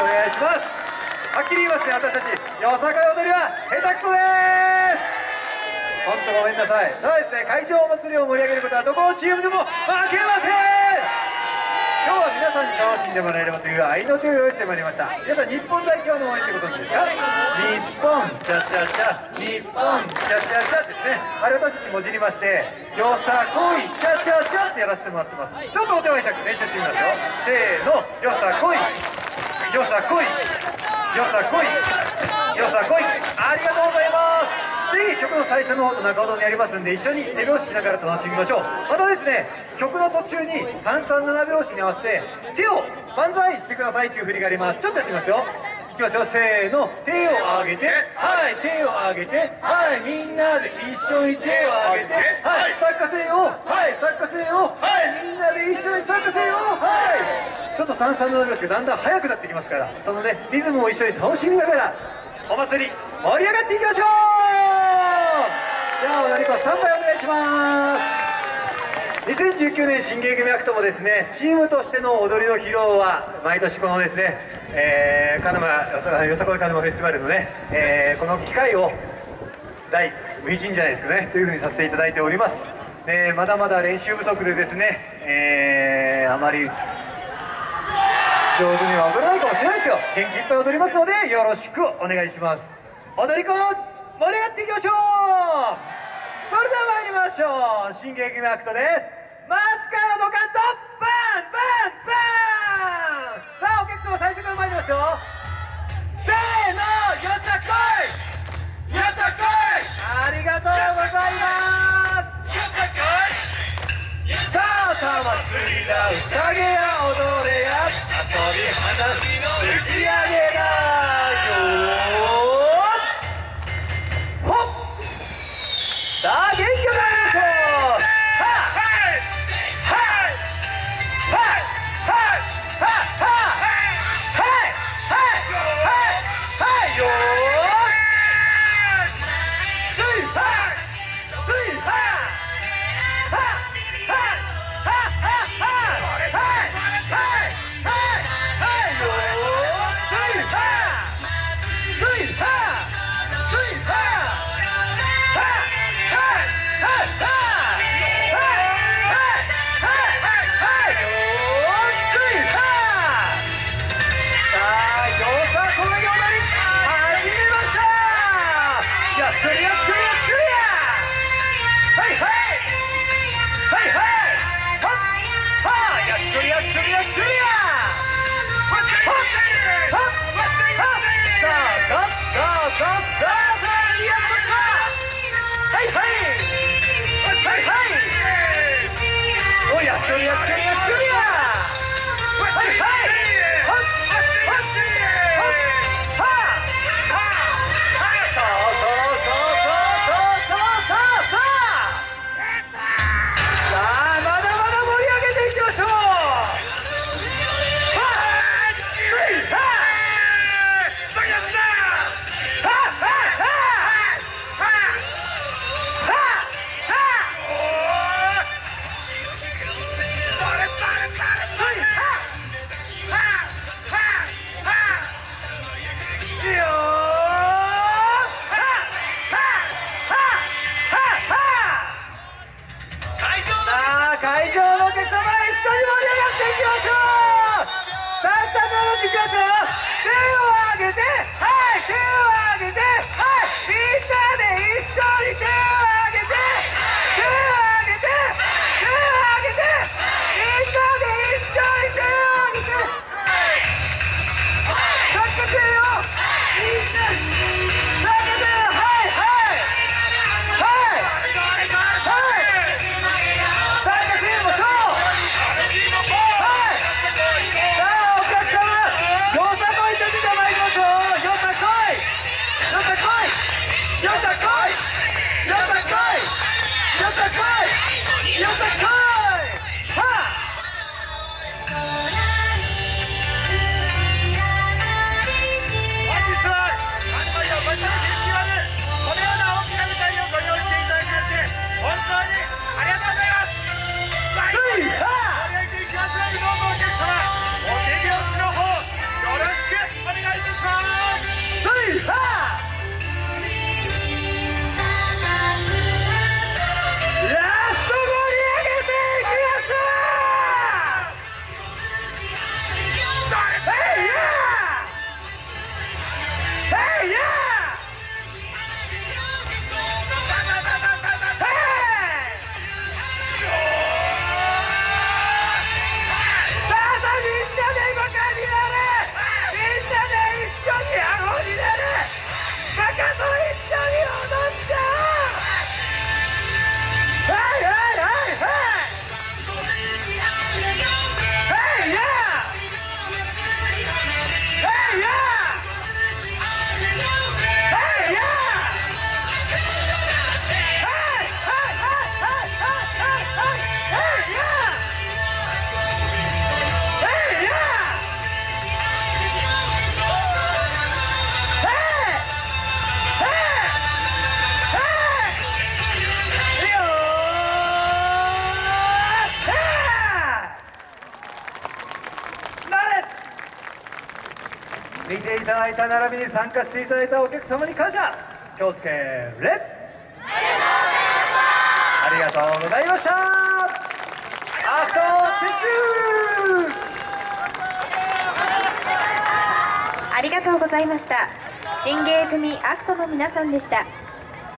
お願いします。はっきり言いますね私たち。よさかい踊りは下手くそです。本当ごめんなさい。ただですね会場お祭りを盛り上げることはどこのチームでも負けません。今日は皆さんに楽しんでもらえればという愛の手を用意してまいりました。皆さん日本代表の応援ってことですか？日本。チャチャチャ。日本。チャチャチャですね。あれ私たちもじりましてよさこい。チャチャチャってやらせてもらってます。ちょっとお手前尺練習してみますよせーの。よさこい。よさこい。よさこい。よさこい。ありがとうございます。ぜひ曲の最初の方と中ほどにやりますんで一緒に手拍子しながら楽しみましょう。またですね曲の途中に337拍子に合わせて手を万歳してくださいっていう振りがあります。ちょっとやってみますよ。いきますよ。せーの。手を上げてはい。手を上げてはい。みんなで一緒に手を上げてはい。参加せよはい。参加せよはい。みんなで一緒に参加せよはいちょっと337拍子がだんだん速くなってきますからそのねリズムを一緒に楽しみながらお祭り盛り上がっていきましょう。じゃあ踊り子スタンバイお願いします。2019年新芸組アクトもですねチームとしての踊りの披露は毎年このですね、えー、鹿沼よさこい鹿沼フェスティバルのね、えー、この機会を第初陣じゃないですかねというふうにさせていただいております。でまだまだ練習不足でですね、えー、あまり上手には踊れないかもしれないですけど元気いっぱい踊りますのでよろしくお願いします。踊り子盛り上がっていきましょう。それでは参りましょう。新劇のアクトでマジカルドカント。バンバンバン。さあお客様最初から参りますよ。せーのよさこい。見ていただいた並びに参加していただいたお客様に感謝。気をつけれありがとうございました。アフターティッシュ。ありがとうございました。新芸組アクトの皆さんでした。